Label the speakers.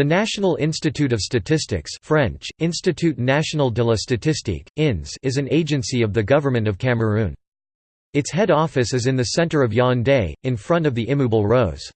Speaker 1: The National Institute of Statistics French, Institut National de la Statistique, INS is an agency of the Government of Cameroon. Its head office is in the centre of Yaoundé, in front of the Immeuble Rose.